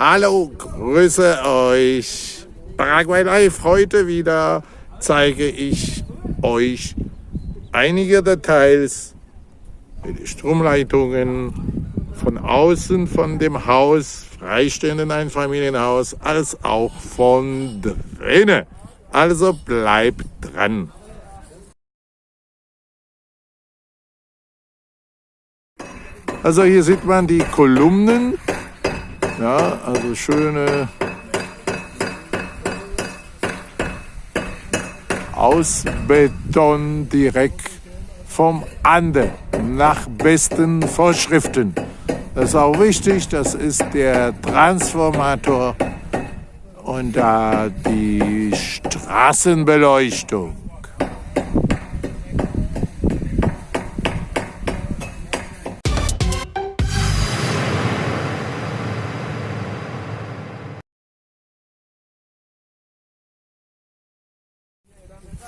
Hallo, grüße euch. Paraguay Live heute wieder zeige ich euch einige Details mit den Stromleitungen von außen von dem Haus, freistehenden Einfamilienhaus, als auch von drinnen. Also bleibt dran. Also hier sieht man die Kolumnen, ja, also schöne Ausbeton direkt vom Ande nach besten Vorschriften. Das ist auch wichtig, das ist der Transformator und da die Straßenbeleuchtung.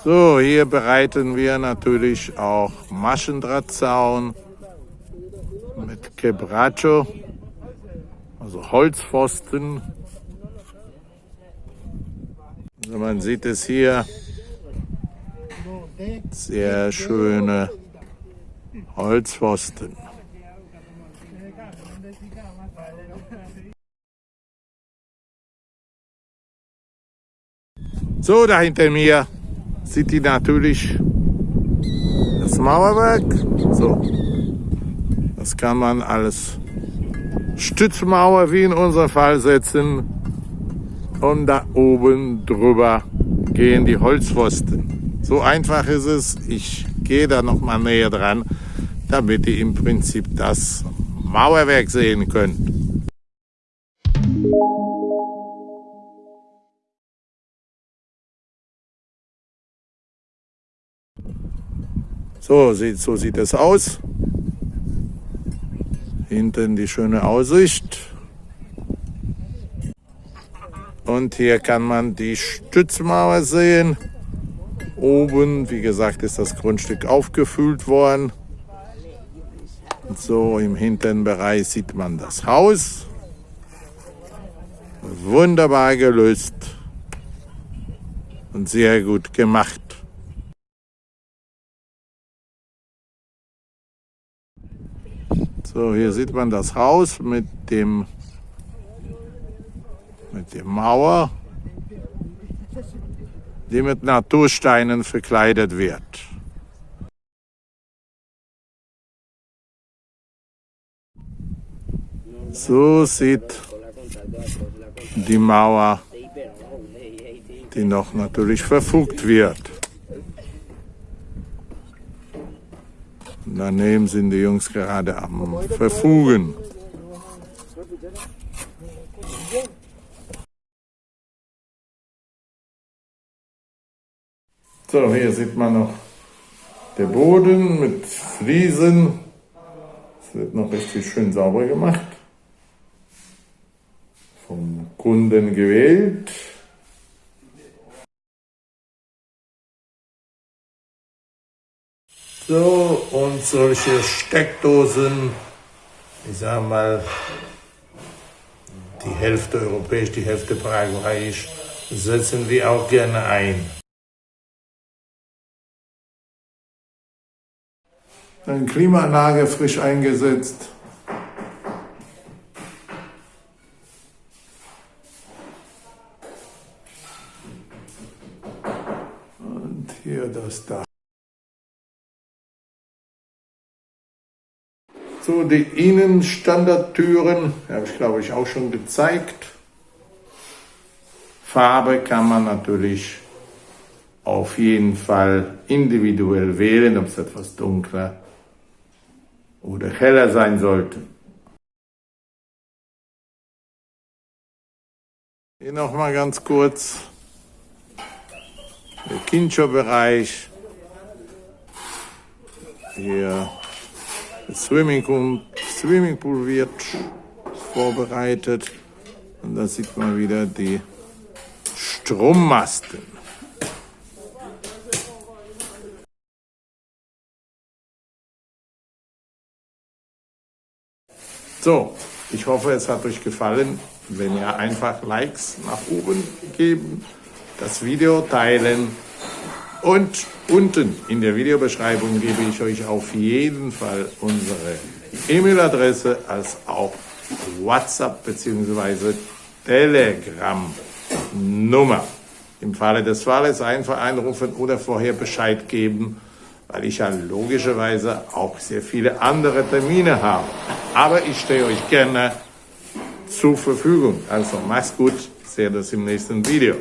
So, hier bereiten wir natürlich auch Maschendrahtzaun mit Quebracho, also Holzpfosten. Also man sieht es hier, sehr schöne Holzpfosten. So, da hinter mir sieht die natürlich das Mauerwerk. So, das kann man als Stützmauer wie in unserem Fall setzen. Und da oben drüber gehen die Holzpfosten. So einfach ist es. Ich gehe da noch mal näher dran, damit ihr im Prinzip das Mauerwerk sehen könnt. So sieht, so sieht es aus. Hinten die schöne Aussicht. Und hier kann man die Stützmauer sehen. Oben, wie gesagt, ist das Grundstück aufgefüllt worden. Und so im hinteren Bereich sieht man das Haus. Wunderbar gelöst und sehr gut gemacht. So, hier sieht man das Haus mit dem mit der Mauer, die mit Natursteinen verkleidet wird. So sieht die Mauer, die noch natürlich verfugt wird. Daneben sind die Jungs gerade am Verfugen. So, hier sieht man noch der Boden mit Fliesen. Es wird noch richtig schön sauber gemacht. Vom Kunden gewählt. So, und solche Steckdosen, ich sag mal, die Hälfte europäisch, die Hälfte paraguayisch, setzen wir auch gerne ein. Dann Klimaanlage frisch eingesetzt. Und hier das da. So, die Innenstandardtüren habe ich glaube ich auch schon gezeigt. Farbe kann man natürlich auf jeden Fall individuell wählen, ob es etwas dunkler oder heller sein sollte. Hier nochmal ganz kurz der Kincho-Bereich. Hier Swimmingpool, Swimmingpool wird vorbereitet. Und da sieht man wieder die Strommasten. So, Ich hoffe, es hat euch gefallen. Wenn ihr einfach Likes nach oben geben, das Video teilen und unten in der Videobeschreibung gebe ich euch auf jeden Fall unsere E-Mail-Adresse als auch WhatsApp bzw. Telegram-Nummer. Im Falle des Falles einfach anrufen oder vorher Bescheid geben, weil ich ja logischerweise auch sehr viele andere Termine habe. Aber ich stehe euch gerne zur Verfügung. Also macht's gut, seht das im nächsten Video.